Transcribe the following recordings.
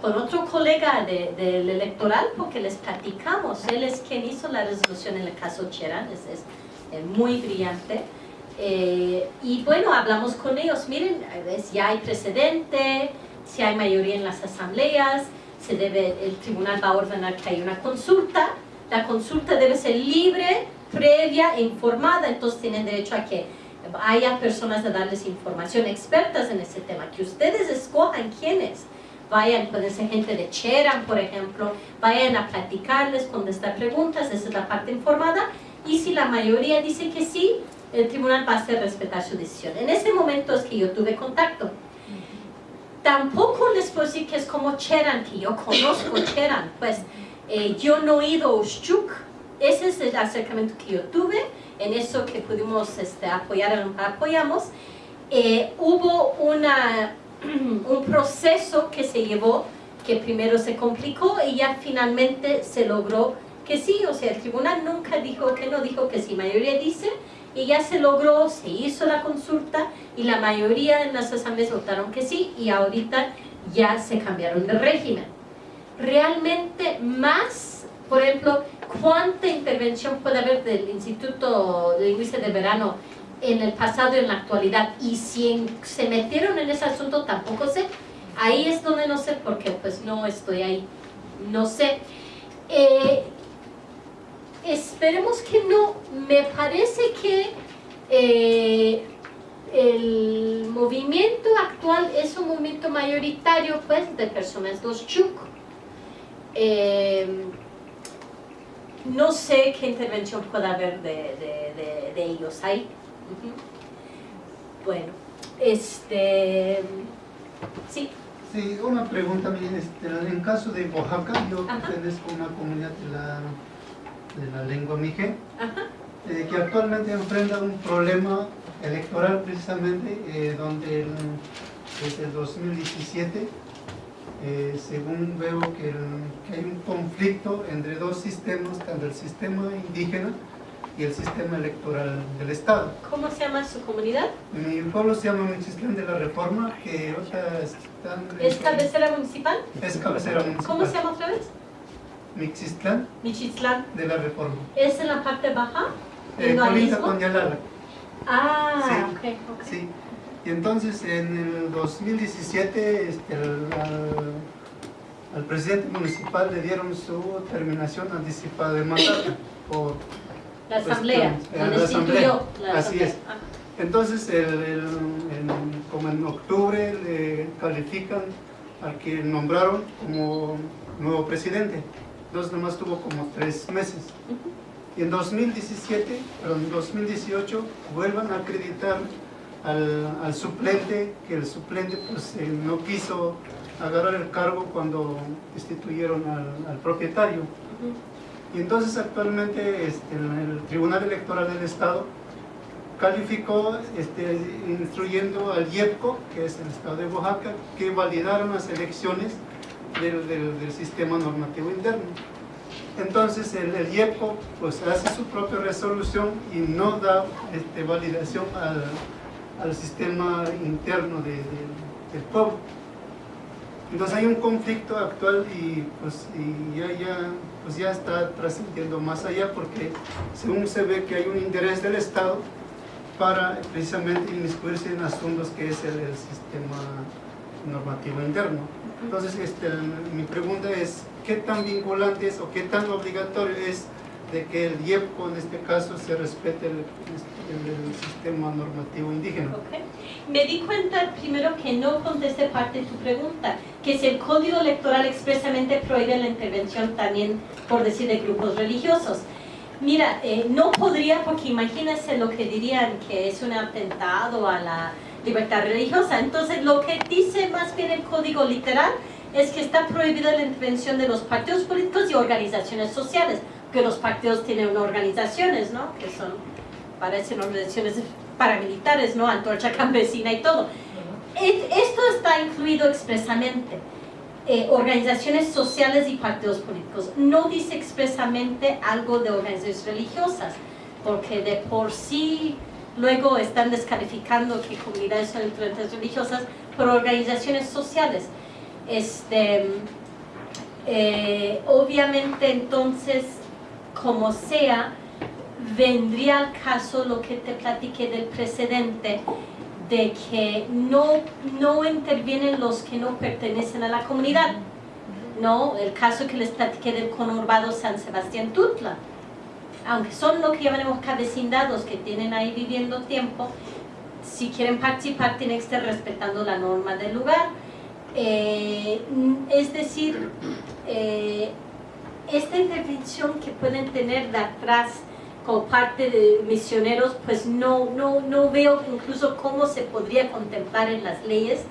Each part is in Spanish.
con otro colega del electoral porque les platicamos. Él es quien hizo la resolución en el caso Cherán, es, es muy brillante. Eh, y bueno, hablamos con ellos, miren, ya hay precedente, si hay mayoría en las asambleas, se debe, el tribunal va a ordenar que haya una consulta, la consulta debe ser libre, previa e informada, entonces tienen derecho a que haya personas a darles información, expertas en ese tema, que ustedes escojan quiénes, vayan, pueden ser gente de Cheran, por ejemplo, vayan a platicarles, contestar preguntas, esa es la parte informada, y si la mayoría dice que sí, el tribunal va a hacer respetar su decisión. En ese momento es que yo tuve contacto. Tampoco les puedo decir que es como Cheran, que yo conozco Cheran, pues eh, yo no he ido a Ushchuk, ese es el acercamiento que yo tuve, en eso que pudimos este, apoyar, apoyamos. Eh, hubo una, un proceso que se llevó, que primero se complicó y ya finalmente se logró que sí, o sea, el tribunal nunca dijo que no, dijo que sí, mayoría dice, y ya se logró, se hizo la consulta y la mayoría en las asambleas votaron que sí y ahorita ya se cambiaron de régimen. Realmente más, por ejemplo, ¿cuánta intervención puede haber del Instituto de Lingüística de Verano en el pasado y en la actualidad? Y si se metieron en ese asunto tampoco sé. Ahí es donde no sé porque pues no estoy ahí. No sé. Eh, esperemos que no. Me parece que eh, el movimiento actual es un movimiento mayoritario pues de personas dos chuk. Eh, no sé qué intervención puede haber de, ellos ahí. Bueno, este... Sí. Sí, una pregunta, este, en caso de Oaxaca, yo pertenezco a una comunidad de la de la lengua mije, eh, que actualmente enfrenta un problema electoral precisamente, eh, donde desde el 2017, eh, según veo que, hay un conflicto entre dos sistemas, tanto el sistema indígena y el sistema electoral del Estado. ¿Cómo se llama su comunidad? Mi pueblo se llama Michistlán de la Reforma, que ¿Es cabecera municipal? Es cabecera municipal. ¿Cómo se llama otra vez? Mixistlán. Mixistlán. De la Reforma. ¿Es en la parte baja? Eh, con Yalala. Ah, sí, okay, Sí. Y entonces en el 2017 este, al, presidente municipal le dieron su terminación anticipada de mandato por la asamblea, la asamblea. Así es. Ah. Entonces, el, como en octubre le califican al que nombraron como nuevo presidente entonces nomás tuvo como tres meses. Y en 2017, pero en 2018 vuelvan a acreditar al, suplente, que el suplente pues eh, no quiso agarrar el cargo cuando destituyeron al, propietario. Y entonces actualmente este, el Tribunal Electoral del Estado calificó este, instruyendo al IEPCO, que es el Estado de Oaxaca, que validaron las elecciones del, sistema normativo interno. Entonces el, el, IEPO pues, hace su propia resolución y no da este, validación al, sistema interno de, del pueblo. Entonces hay un conflicto actual y, pues, y ya, ya, pues ya está trascendiendo más allá porque según se ve que hay un interés del Estado para precisamente inmiscuirse en asuntos que es el sistema normativo interno. Entonces, este, mi pregunta es, ¿qué tan vinculante es o qué tan obligatorio es de que el IEPCO en este caso se respete el, sistema normativo indígena? Me di cuenta primero que no contesté parte de tu pregunta, que si el código electoral expresamente prohíbe la intervención también, por decir, de grupos religiosos. Mira, eh, no podría, porque imagínense lo que dirían que es un atentado a la libertad religiosa. Entonces, lo que dice más bien el código literal es que está prohibida la intervención de los partidos políticos y organizaciones sociales, que los partidos tienen organizaciones, ¿no? Que son, parecen organizaciones paramilitares, ¿no? Antorcha campesina y todo. Esto está incluido expresamente. Eh, organizaciones sociales y partidos políticos. No dice expresamente algo de organizaciones religiosas, porque de por sí luego están descalificando que comunidades son influencias religiosas por organizaciones sociales. Este, eh, obviamente entonces, como sea, vendría al caso lo que te platiqué del precedente de que no, no intervienen los que no pertenecen a la comunidad. ¿no? El caso que les platiqué del conurbado San Sebastián Tutla. Aunque son lo que llamaremos cabecindados que tienen ahí viviendo tiempo, si quieren participar tienen que estar respetando la norma del lugar. Eh, es decir, eh, esta intervención que pueden tener de atrás como parte de misioneros, pues no, no, no veo incluso cómo se podría contemplar en las leyes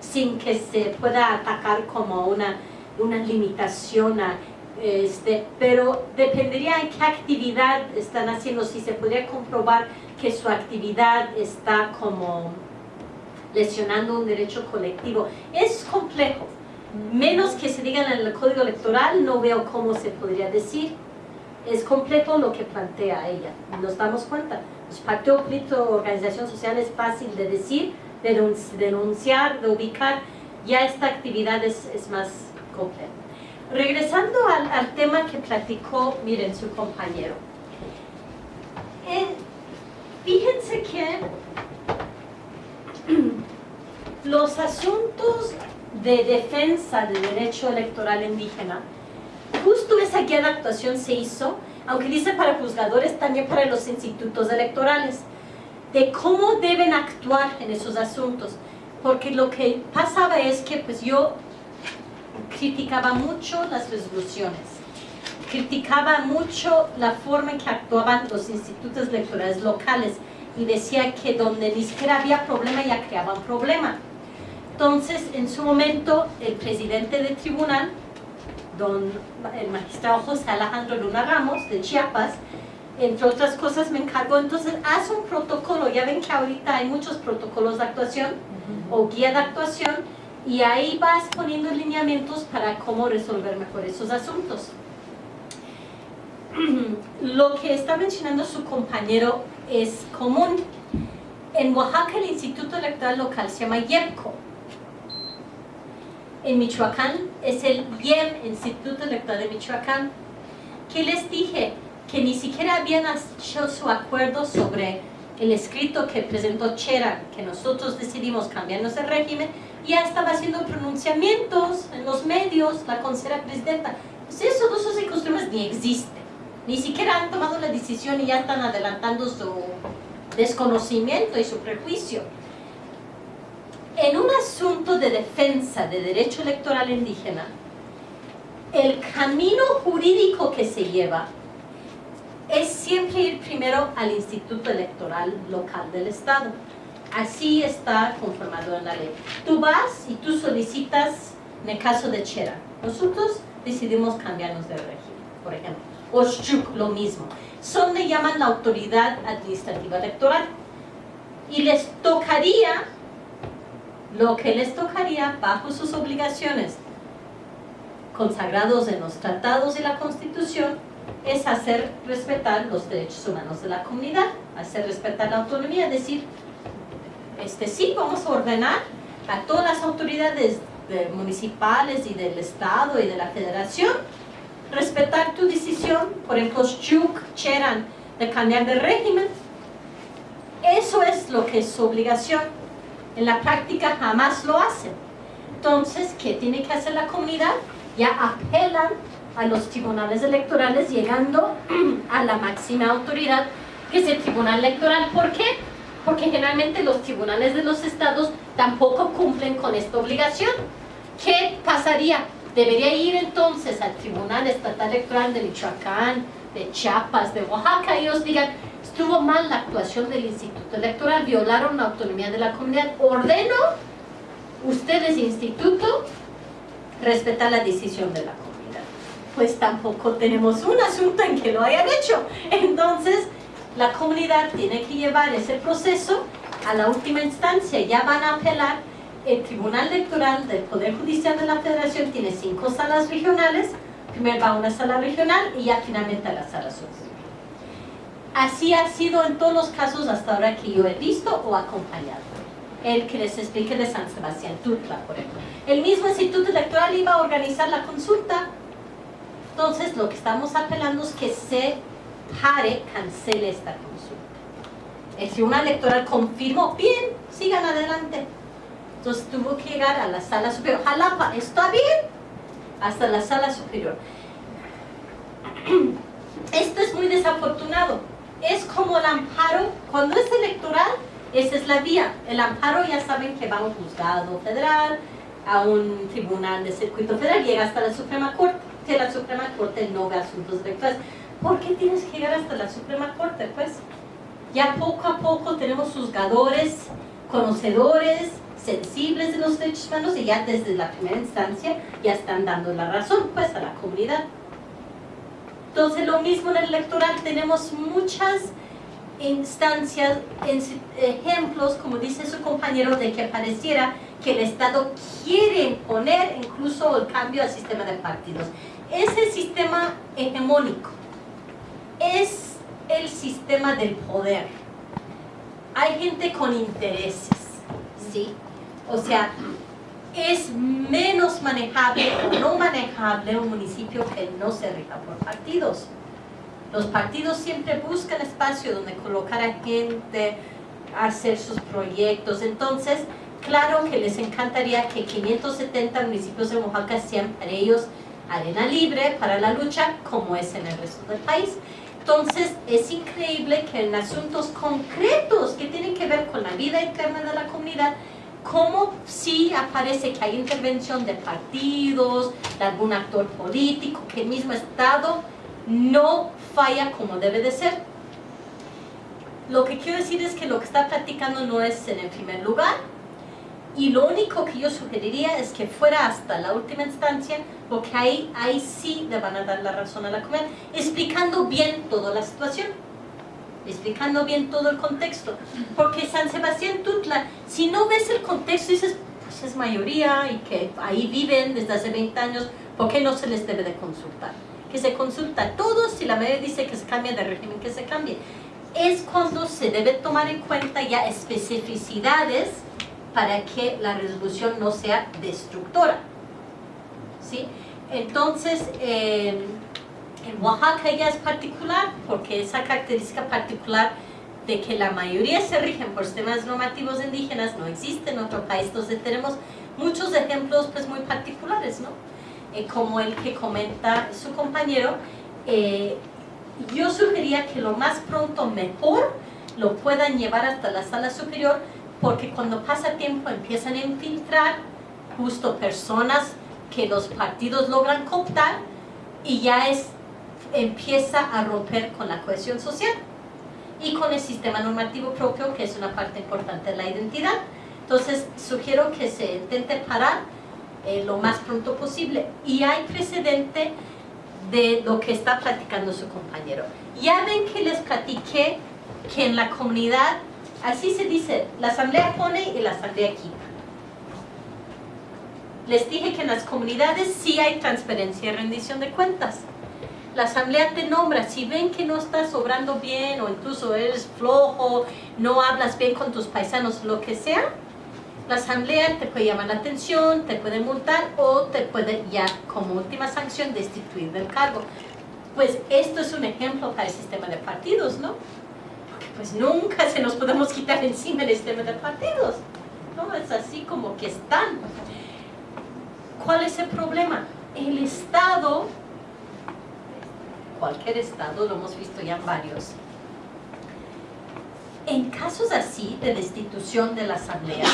sin que se pueda atacar como una, una limitación a este, pero dependería en qué actividad están haciendo, si se podría comprobar que su actividad está como lesionando un derecho colectivo. Es complejo, menos que se diga en el código electoral, no veo cómo se podría decir es complejo lo que plantea ella, nos damos cuenta. Los partido político, organización social es fácil de decir, de denunciar, de ubicar, ya esta actividad es, más compleja. Regresando al, al, tema que platicó, miren, su compañero. Eh, fíjense que los asuntos de defensa del derecho electoral indígena justo esa guía de actuación se hizo, aunque dice para juzgadores, también para los institutos electorales, de cómo deben actuar en esos asuntos. Porque lo que pasaba es que pues yo criticaba mucho las resoluciones, criticaba mucho la forma en que actuaban los institutos electorales locales y decía que donde ni siquiera había problema ya creaban problema. Entonces, en su momento, el presidente del tribunal don, el magistrado José Alejandro Luna Ramos de Chiapas, entre otras cosas me encargó, entonces haz un protocolo, ya ven que ahorita hay muchos protocolos de actuación o guía de actuación y ahí vas poniendo lineamientos para cómo resolver mejor esos asuntos. Lo que está mencionando su compañero es común. En Oaxaca el Instituto Electoral Local se llama IEPCO, en Michoacán es el IEM, Instituto Electoral de Michoacán, que les dije que ni siquiera habían hecho su acuerdo sobre el escrito que presentó Chera, que nosotros decidimos cambiarnos el régimen, ya estaba haciendo pronunciamientos en los medios, la consejera presidenta. Pues esos dos costumbres ni existen, ni siquiera han tomado la decisión y ya están adelantando su desconocimiento y su prejuicio en un asunto de defensa de derecho electoral indígena, el camino jurídico que se lleva es siempre ir primero al Instituto Electoral Local del Estado. Así está conformado en la ley. Tú vas y tú solicitas, en el caso de Chera, nosotros decidimos cambiarnos de régimen, por ejemplo. O Shuk, lo mismo. Son le llaman la autoridad administrativa electoral. Y les tocaría lo que les tocaría bajo sus obligaciones consagrados en los tratados y la Constitución es hacer respetar los derechos humanos de la comunidad, hacer respetar la autonomía, decir, este, sí, vamos a ordenar a todas las autoridades municipales y del Estado y de la Federación respetar tu decisión, por ejemplo, Chuk, Cheran, de cambiar de régimen. Eso es lo que es su obligación en la práctica jamás lo hacen. Entonces, ¿qué tiene que hacer la comunidad? Ya apelan a los tribunales electorales llegando a la máxima autoridad que es el tribunal electoral. ¿Por qué? Porque generalmente los tribunales de los estados tampoco cumplen con esta obligación. ¿Qué pasaría? Debería ir entonces al Tribunal Estatal Electoral de Michoacán, de Chiapas, de Oaxaca y ellos digan, estuvo mal la actuación del Instituto Electoral, violaron la autonomía de la comunidad. Ordeno, ustedes, Instituto, respetar la decisión de la comunidad. Pues tampoco tenemos un asunto en que lo hayan hecho. Entonces, la comunidad tiene que llevar ese proceso a la última instancia. Ya van a apelar. El Tribunal Electoral del Poder Judicial de la Federación tiene cinco salas regionales. Primero va a una sala regional y ya finalmente a la sala social. Así ha sido en todos los casos hasta ahora que yo he visto o acompañado. el que les expliqué de San Sebastián Tutla, por ejemplo. El mismo instituto electoral iba a organizar la consulta, entonces lo que estamos apelando es que se pare, cancele esta consulta. Si una electoral confirmó, bien, sigan adelante. Entonces tuvo que llegar a la sala superior. Jalapa, ¿está bien? Hasta la sala superior. Esto es muy desafortunado. Es como el amparo, cuando es electoral, esa es la vía. El amparo ya saben que va a un juzgado federal, a un tribunal de circuito federal, llega hasta la Suprema Corte, que la Suprema Corte no ve asuntos electorales. ¿Por qué tienes que llegar hasta la Suprema Corte? Pues ya poco a poco tenemos juzgadores, conocedores, sensibles de los derechos humanos y ya desde la primera instancia ya están dando la razón pues a la comunidad. Entonces lo mismo en el electoral, tenemos muchas instancias, ejemplos, como dice su compañero, de que pareciera que el Estado quiere imponer incluso el cambio al sistema de partidos. Ese sistema hegemónico es el sistema del poder. Hay gente con intereses, ¿sí? O sea, es menos manejable o no manejable un municipio que no se rija por partidos. Los partidos siempre buscan espacio donde colocar a gente, hacer sus proyectos. Entonces, claro que les encantaría que 570 municipios de Oaxaca sean para ellos arena libre para la lucha, como es en el resto del país. Entonces, es increíble que en asuntos concretos que tienen que ver con la vida interna de la comunidad, como si aparece que hay intervención de partidos, de algún actor político, que el mismo Estado no falla como debe de ser. Lo que quiero decir es que lo que está platicando no es en el primer lugar, y lo único que yo sugeriría es que fuera hasta la última instancia, porque ahí, ahí sí le van a dar la razón a la comunidad, explicando bien toda la situación explicando bien todo el contexto. Porque San Sebastián Tutla, si no ves el contexto, dices, pues es mayoría y que ahí viven desde hace 20 años, ¿por qué no se les debe de consultar? Que se consulta a todos, si la mayoría dice que se cambia de régimen, que se cambie. Es cuando se debe tomar en cuenta ya especificidades para que la resolución no sea destructora. ¿Sí? Entonces, eh, en Oaxaca ya es particular porque esa característica particular de que la mayoría se rigen por sistemas normativos indígenas no existe en otro país, entonces tenemos muchos ejemplos pues muy particulares, ¿no? Eh, como el que comenta su compañero, eh, yo sugería que lo más pronto mejor lo puedan llevar hasta la sala superior porque cuando pasa tiempo empiezan a infiltrar justo personas que los partidos logran cooptar y ya es empieza a romper con la cohesión social y con el sistema normativo propio, que es una parte importante de la identidad. Entonces, sugiero que se intente parar eh, lo más pronto posible. Y hay precedente de lo que está platicando su compañero. Ya ven que les platiqué que en la comunidad, así se dice, la asamblea pone y la asamblea quita. Les dije que en las comunidades sí hay transparencia y rendición de cuentas la asamblea te nombra, si ven que no estás obrando bien o incluso eres flojo, no hablas bien con tus paisanos, lo que sea, la asamblea te puede llamar la atención, te puede multar o te puede ya como última sanción destituir del cargo. Pues esto es un ejemplo para el sistema de partidos, ¿no? Porque pues nunca se nos podemos quitar encima el sistema de partidos, ¿no? Es así como que están. ¿Cuál es el problema? El Estado cualquier estado, lo hemos visto ya en varios. En casos así de destitución de la asamblea,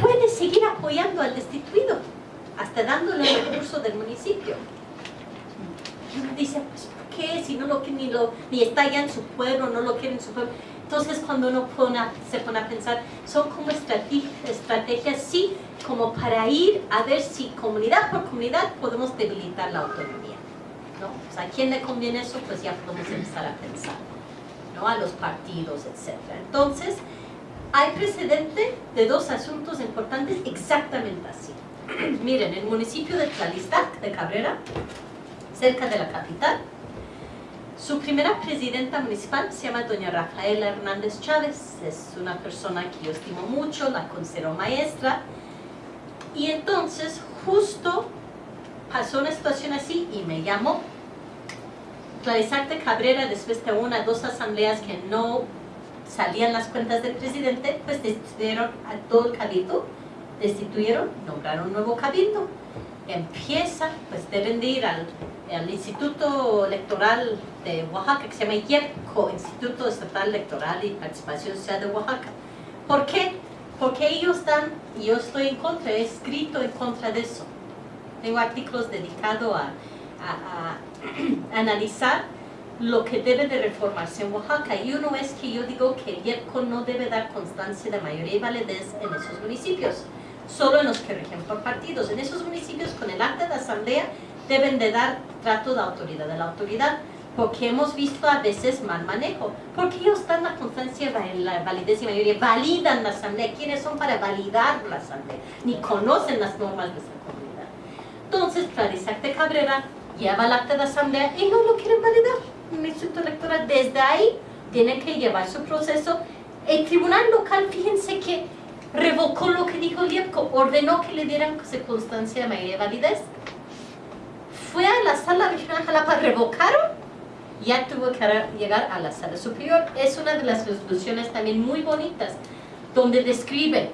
puede seguir apoyando al destituido, hasta dándole el recurso del municipio. Y uno dice, pues ¿por qué? Si no lo ni, lo, ni está ya en su pueblo, no lo quiere en su pueblo. Entonces cuando uno se pone a pensar, son como estrategias, estrategias, sí, como para ir a ver si comunidad por comunidad podemos debilitar la autonomía. O sea, ¿a quién le conviene eso? Pues ya podemos empezar a pensar, ¿no? A los partidos, etc. Entonces, hay precedente de dos asuntos importantes exactamente así. Miren, el municipio de Tlalistac, de Cabrera, cerca de la capital, Su primera presidenta municipal se llama doña Rafaela Hernández Chávez, es una persona que yo estimo mucho, la considero maestra, y entonces justo pasó una situación así y me llamó Clarisacte Cabrera, después de una o dos asambleas que no salían las cuentas del presidente, pues destituyeron a todo el cabildo, destituyeron, nombraron un nuevo cabildo. Empieza, pues deben de ir al, Instituto Electoral de Oaxaca, que se llama IEPCO, Instituto Estatal Electoral y Participación Social de Oaxaca. ¿Por qué? Porque ellos están, y yo estoy en contra, he escrito en contra de eso. Tengo artículos dedicados a, a, a analizar lo que debe de reformarse en Oaxaca. Y uno es que yo digo que el IEPCO no debe dar constancia de mayoría y validez en esos municipios, solo en los que rigen por partidos. En esos municipios con el acta de asamblea deben de dar trato de autoridad de la autoridad, porque hemos visto a veces mal manejo, porque ellos dan la constancia de la validez y mayoría, validan la asamblea, ¿quiénes son para validar la asamblea? Ni conocen las normas de esa comunidad. Entonces, Clarisacte Cabrera lleva el acta de asamblea y no lo quieren validar. Un instituto electoral desde ahí tiene que llevar su proceso. El tribunal local, fíjense que revocó lo que dijo el IEPCO, ordenó que le dieran circunstancia de mayoría de validez. Fue a la sala regional Jalapa, revocaron, ya tuvo que llegar a la sala superior. Es una de las resoluciones también muy bonitas, donde describe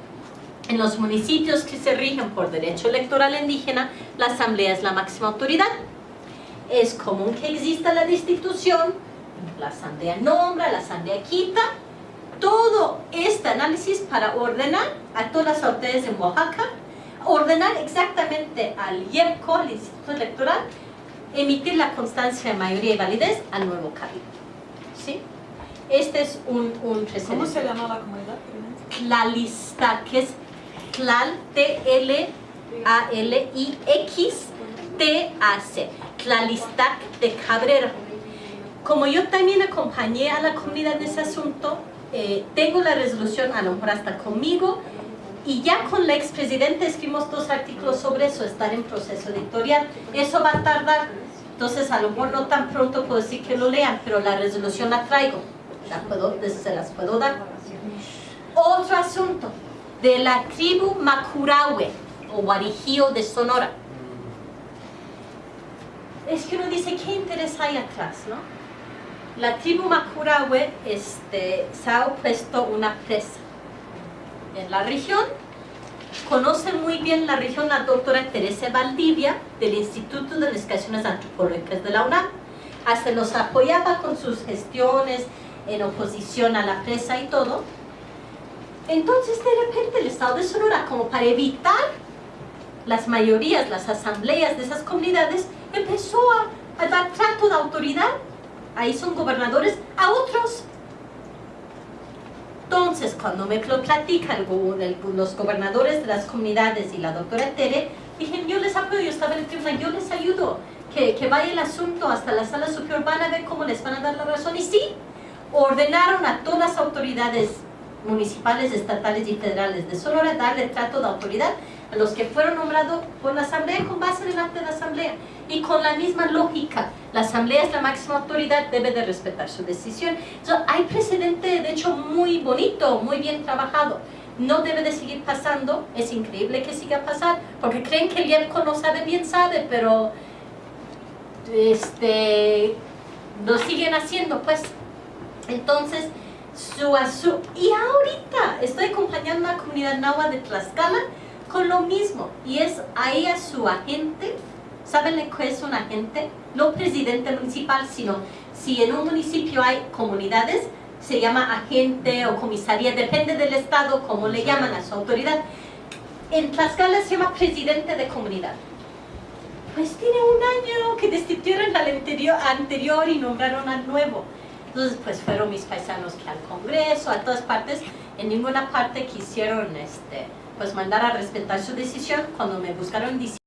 en los municipios que se rigen por derecho electoral indígena, la asamblea es la máxima autoridad es común que exista la destitución, la asamblea nombra, la asamblea quita, todo este análisis para ordenar a todas las autoridades en Oaxaca, ordenar exactamente al IEPCO, al Instituto Electoral, emitir la constancia de mayoría y validez al nuevo cabildo. ¿Sí? Este es un, un precedente. ¿Cómo se llama la comunidad? La lista, que es TLAL, T-L-A-L-I-X-T-A-C. Tlalistac de Cabrera. Como yo también acompañé a la comunidad en ese asunto, eh, tengo la resolución, a lo mejor hasta conmigo, y ya con la expresidenta escribimos dos artículos sobre eso, estar en proceso editorial. Eso va a tardar, entonces a lo mejor no tan pronto puedo decir que lo lean, pero la resolución la traigo, la puedo, se las puedo dar. Otro asunto, de la tribu Macurahue, o Guarijío de Sonora es que uno dice, ¿qué interés hay atrás? No? La tribu Macurahue este, se ha opuesto una presa en la región. Conoce muy bien la región la doctora Teresa Valdivia del Instituto de Investigaciones Antropológicas de la UNAM. Hasta los apoyaba con sus gestiones en oposición a la presa y todo. Entonces, de repente, el Estado de Sonora, como para evitar las mayorías, las asambleas de esas comunidades, empezó a, dar trato de autoridad, ahí son gobernadores, a otros. Entonces, cuando me lo platican los gobernadores de las comunidades y la doctora Tere, dije, yo les apoyo, yo estaba en el tribunal, yo les ayudo, que, que vaya el asunto hasta la sala superior, van a ver cómo les van a dar la razón. Y sí, ordenaron a todas las autoridades municipales, estatales y federales de Sonora darle trato de autoridad a los que fueron nombrados por la asamblea con base en el acta de asamblea y con la misma lógica. La asamblea es la máxima autoridad debe de respetar su decisión. Entonces, hay precedente de hecho muy bonito muy bien trabajado. No debe de seguir pasando es increíble que siga pasando porque creen que el IEPCO no sabe bien sabe pero este lo siguen haciendo pues. Entonces su, su y ahorita estoy acompañando a la comunidad Nahua de Tlaxcala con lo mismo y es ahí a su agente. ¿saben qué es un agente? no presidente municipal sino si en un municipio hay comunidades se llama agente o comisaría depende del estado como le llaman a su autoridad. En Tlaxcala se llama presidente de comunidad. Pues tiene un año que destituyeron al anterior, anterior y nombraron al nuevo. Entonces pues fueron mis paisanos que al congreso, a todas partes. En ninguna parte quisieron este pues mandar a respetar su decisión cuando me buscaron